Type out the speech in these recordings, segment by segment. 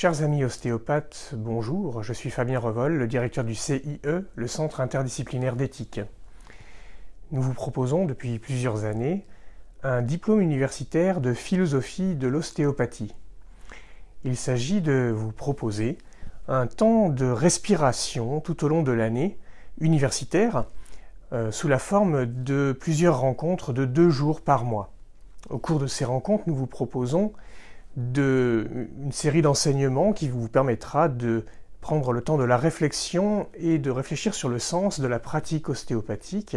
Chers amis ostéopathes, bonjour, je suis Fabien Revol, le directeur du CIE, le Centre interdisciplinaire d'éthique. Nous vous proposons depuis plusieurs années un diplôme universitaire de philosophie de l'ostéopathie. Il s'agit de vous proposer un temps de respiration tout au long de l'année universitaire euh, sous la forme de plusieurs rencontres de deux jours par mois. Au cours de ces rencontres, nous vous proposons une série d'enseignements qui vous permettra de prendre le temps de la réflexion et de réfléchir sur le sens de la pratique ostéopathique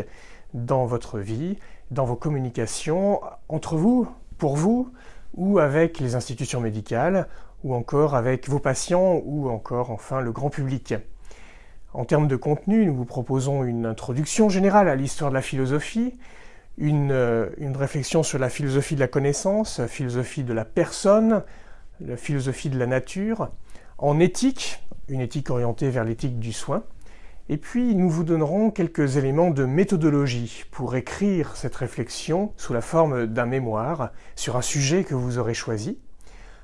dans votre vie, dans vos communications, entre vous, pour vous, ou avec les institutions médicales, ou encore avec vos patients, ou encore enfin le grand public. En termes de contenu, nous vous proposons une introduction générale à l'histoire de la philosophie, euh, une, réflexion sur la philosophie de la connaissance, la philosophie de la personne, la philosophie de la nature, en éthique, une éthique orientée vers l'éthique du soin, et puis nous vous donnerons quelques éléments de méthodologie pour écrire cette réflexion sous la forme d'un mémoire sur un sujet que vous aurez choisi,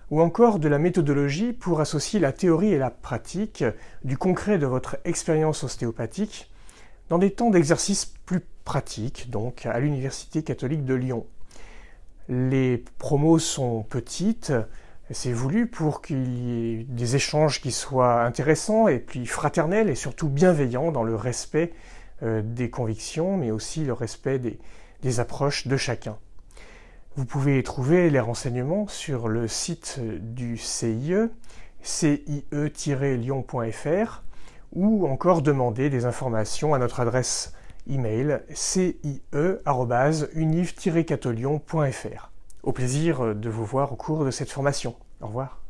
ou encore de la méthodologie pour associer la théorie et la pratique du concret de votre expérience ostéopathique dans des temps d'exercice plus pratiques, donc à l'Université catholique de Lyon. Les promos sont petites, c'est voulu pour qu'il y ait des échanges qui soient intéressants et puis fraternels et surtout bienveillants dans le respect euh, des convictions, mais aussi le respect des, des approches de chacun. Vous pouvez trouver les renseignements sur le site du CIE, cie-lyon.fr, ou encore demander des informations à notre adresse email cie.univ-catolion.fr. Au plaisir de vous voir au cours de cette formation. Au revoir.